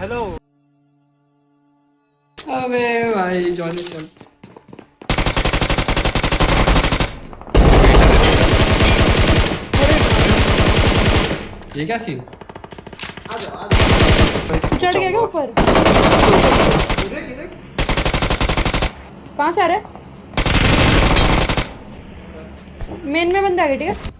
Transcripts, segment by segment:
Hello अबे भाई Johnny चल। ये क्या सीन चढ़ गया क्या ऊपर? कहाँ से आ रहा है? मेन में बंदा आ गया ठीक है?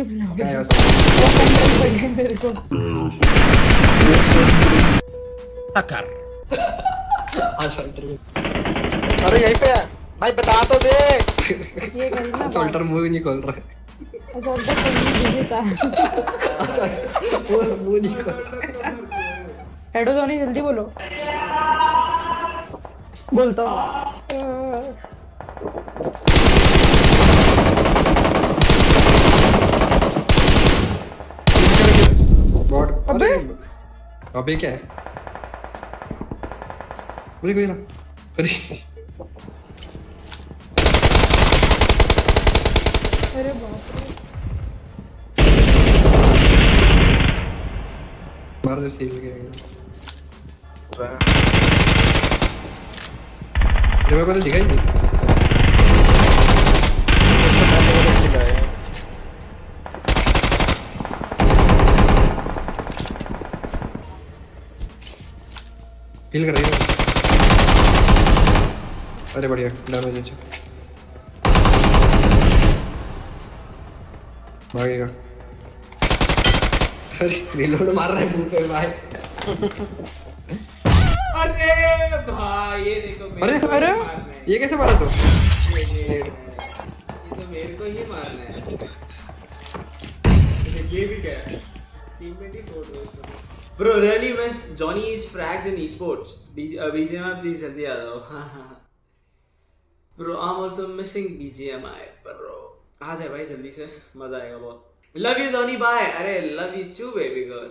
चुप ना क्या वो कंट्रोल कर गया मेरे को अरे यहीं पे भाई बता? तो दे सोल्टर मुँह नहीं खोल रहा। है रहा। है हेडो धोनी जल्दी बोलो। बोलता हूँ बॉट अबे! अबे क्या है मुझे कोई ना अरे अरे बाप रे मार दे सील के ये मेरे को तो दिखाई नहीं हील कर रही है। अरे बढ़िया डैमेज अच्छा भागेगा। अरे रिलोड मार रहा है मुँह पे भाई। अरे भाई ये देखो अरे अरे! ये कैसे मारा तू? ये तो मेरे को ही मारना है। ये भी क्या है? टीममेट ही तोड़ दो इसको bro really miss Johnny is frags esports. BGMI please जल्दी आ जाओ। Bro I am also missing BGMI bro आ जाए भाई, जल्दी से? मज़ा आएगा बहुत। लव यू जॉनी बाय अरे love you too baby girl